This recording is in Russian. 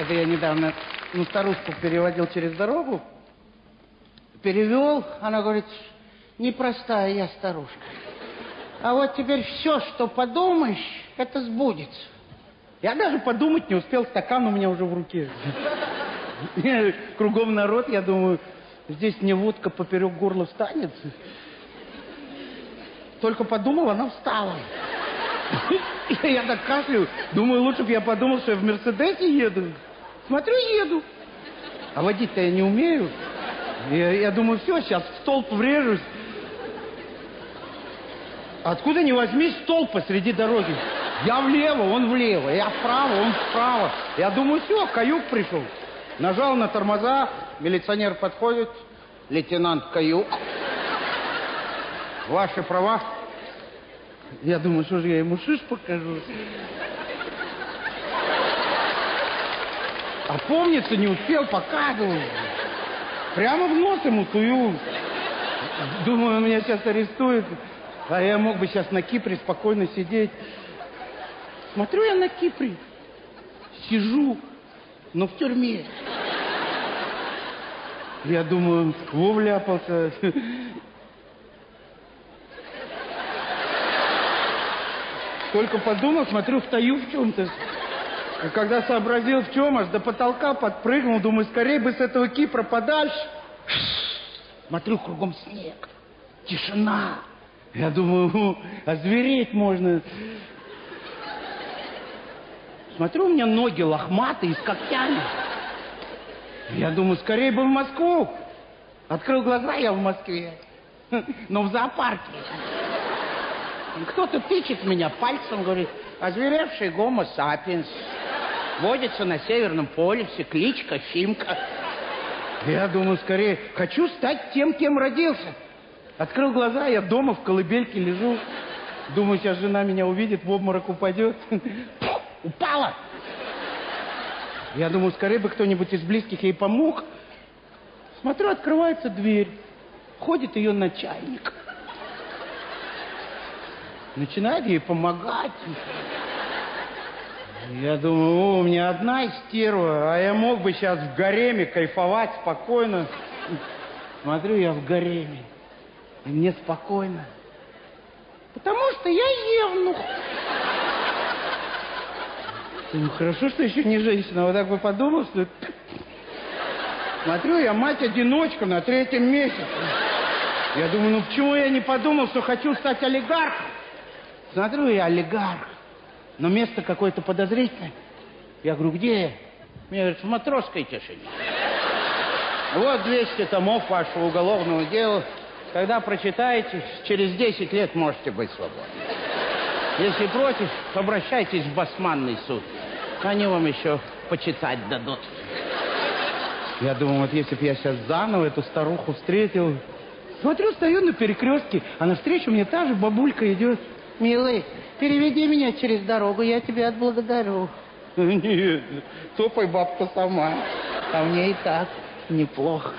Это я недавно ну, старушку переводил через дорогу. Перевел, она говорит, непростая я старушка. А вот теперь все, что подумаешь, это сбудется. Я даже подумать не успел, стакан у меня уже в руке. Кругом народ, я думаю, здесь мне водка поперек горла встанет. Только подумал, она встала. Я так кашляю, думаю, лучше бы я подумал, что я в Мерседесе еду. Смотрю, еду. А водить-то я не умею. Я, я думаю, все, сейчас в столб врежусь. Откуда не возьмись столб посреди дороги? Я влево, он влево, я вправо, он вправо. Я думаю, все, каюк пришел. Нажал на тормоза, милиционер подходит, лейтенант Каюк. Ваши права. Я думаю, что же я ему шиш покажу. А помнится, не успел, показывал. Прямо в нос ему тую. Думаю, меня сейчас арестует. А я мог бы сейчас на Кипре спокойно сидеть. Смотрю я на Кипре. Сижу, но в тюрьме. Я думаю, во вляпался. Только подумал, смотрю, встаю в чем-то. И когда сообразил, в чем, аж до потолка подпрыгнул, думаю, скорее бы с этого Кипра подальше. Смотрю, кругом снег, тишина. Я думаю, озвереть можно. Смотрю, у меня ноги лохматые, с когтями. Я думаю, скорее бы в Москву. Открыл глаза, я в Москве. Но в зоопарке. Кто-то тычет меня пальцем, говорит, озверевший гомо сапиенс. Водится на Северном полюсе, кличка Фимка. Я думаю, скорее, хочу стать тем, кем родился. Открыл глаза, я дома в колыбельке лежу. Думаю, сейчас жена меня увидит, в обморок упадет. Упала! Я думаю, скорее бы кто-нибудь из близких ей помог. Смотрю, открывается дверь. Ходит ее начальник. Начинает ей помогать. Я думаю, у меня одна стерва, а я мог бы сейчас в гареме кайфовать спокойно. Смотрю, я в гареме, и мне спокойно. Потому что я евнух. Ну, хорошо, что еще не женщина. Вот так бы подумал, что... Смотрю, я мать-одиночка на третьем месяце. Я думаю, ну почему я не подумал, что хочу стать олигархом? Смотрю, я олигарх, но место какое-то подозрительное. Я говорю, где я? Мне говорят, в матросской тишине. Вот 200 томов вашего уголовного дела. Когда прочитаете, через 10 лет можете быть свободны. Если против, обращайтесь в басманный суд. Они вам еще почитать дадут. Я думаю, вот если бы я сейчас заново эту старуху встретил... Смотрю, стою на перекрестке, а навстречу мне та же бабулька идет. Милый, переведи меня через дорогу, я тебя отблагодарю. Нет, топай бабка сама. А мне и так неплохо.